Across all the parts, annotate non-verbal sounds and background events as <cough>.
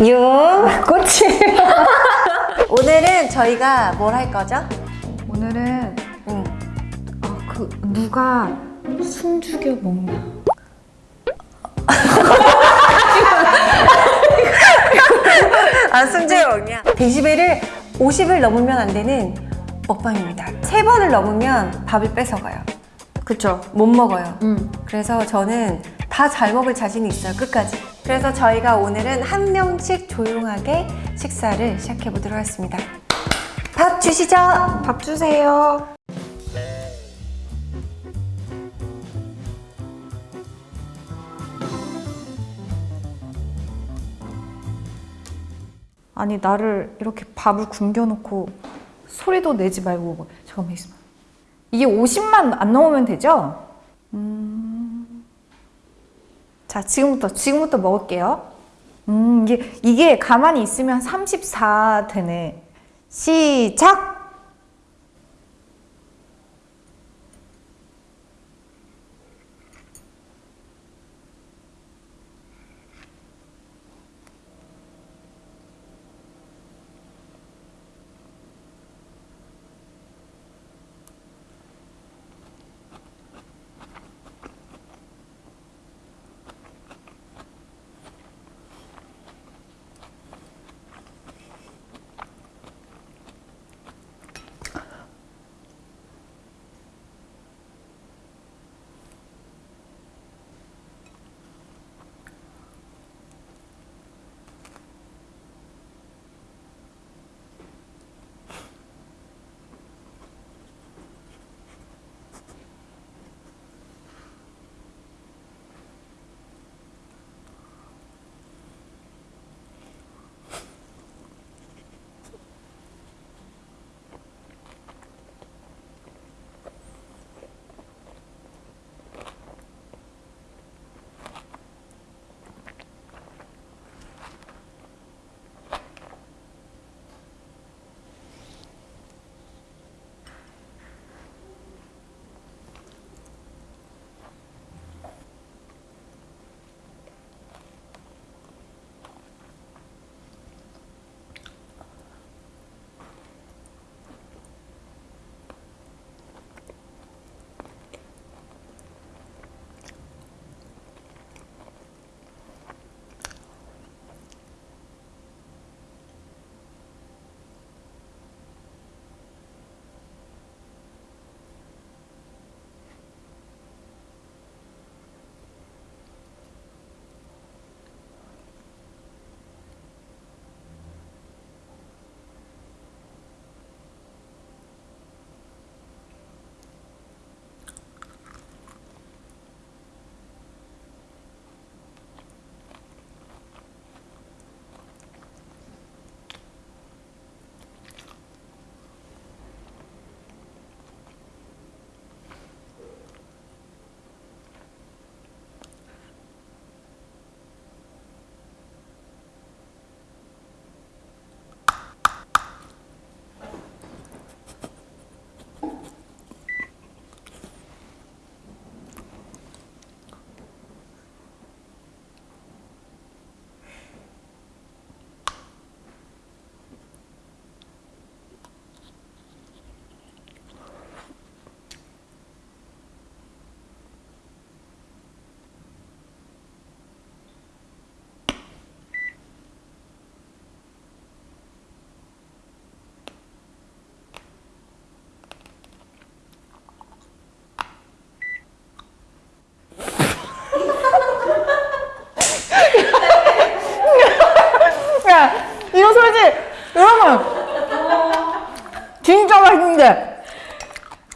유. 꽃이. <laughs> 오늘은 저희가 뭘 할 거죠? 오늘은 응. 어, 그 누가 숨죽여 먹나. 아, 승재 먹냐? 데시벨을 50을 넘으면 안 되는 먹방입니다. 세 번을 넘으면 밥을 뺏어가요. 그쵸. 못 먹어요. 음. 그래서 저는 다 잘 먹을 자신이 있어요. 끝까지. 그래서 저희가 오늘은 한 명씩 조용하게 식사를 시작해 보도록 하겠습니다. 밥 주시죠. 밥 주세요. 아니 나를 이렇게 밥을 굶겨놓고 소리도 내지 말고 잠깐만 있어봐. 이게 50만 안 넘으면 되죠? 음. 자 지금부터 지금부터 먹을게요. 음 이게 이게 가만히 있으면 34 되네. 시작.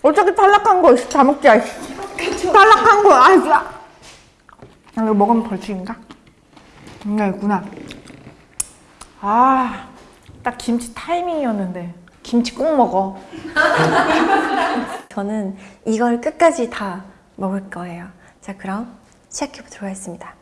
어떻게 탈락한 거 다 먹자. 이씨. 탈락한 거 아, 진짜. 아, 이거 먹으면 벌칙인가? 뭔가 있구나. 아, 딱 김치 타이밍이었는데 김치 꼭 먹어. <laughs> 저는 이걸 끝까지 다 먹을 거예요. 자, 그럼 시작해 보도록 하겠습니다.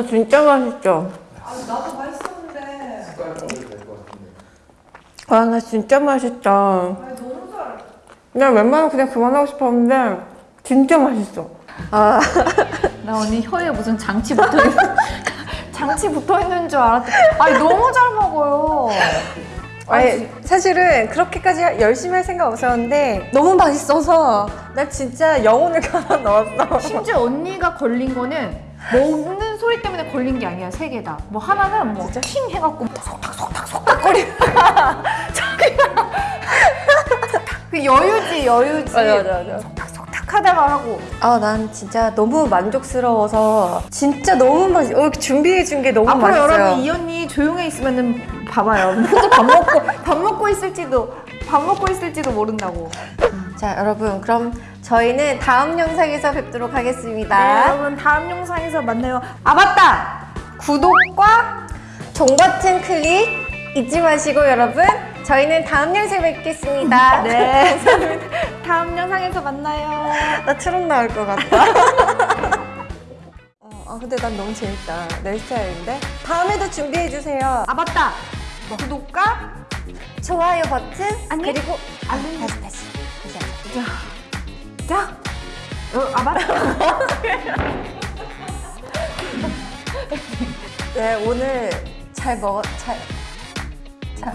아 진짜 맛있죠? 나도 맛있었는데. 아 나 진짜 맛있다. 너무 잘. 나 웬만하면 그냥 그만하고 싶었는데 진짜 맛있어. 아 <laughs> 나 언니 혀에 무슨 장치 붙어 있는 장치 붙어 있는 줄 알았더니 아니 너무 잘 먹어요. 아니, 사실은 그렇게까지 열심히 할 생각 없었는데 너무 맛있어서 나 진짜 영혼을 <laughs> 갈아 넣었어. 심지어 언니가 걸린 거는 먹는 소리 때문에 걸린 게 아니야 세 개 다. 뭐 하나는 뭐킹 해갖고 속닥 속닥 속닥 거리다가 <laughs> 저기가 그 여유지 여유지. 맞아. 속닥 속닥 하다가 하고 아, 난 진짜 너무 만족스러워서 진짜 너무 맛있. 어, 준비해 준 게 너무 앞으로 맛있어요. 여러분 이 언니 조용히 있으면은 봐봐요. <laughs> 혼자 밥 먹고 밥 먹고 있을지도 밥 먹고 있을지도 모른다고. 자, 여러분 그럼 저희는 다음 영상에서 뵙도록 네, 하겠습니다. 여러분 다음 영상에서 만나요. 아 맞다. 구독과 종 버튼 클릭 잊지 마시고 여러분 저희는 다음 영상에 뵙겠습니다. <laughs> 네 <laughs> 다음 영상에서 만나요. 나 트롯 나올 것 같다. <laughs> 어, 아 근데 난 너무 재밌다. 내 스타일인데. 다음에도 준비해 주세요. 아 맞다. 구독과 좋아요 버튼 아니. 그리고 알림 다시 다시 다시. 자. 어, 아 맞다. 네 오늘 잘 먹었 잘 잘.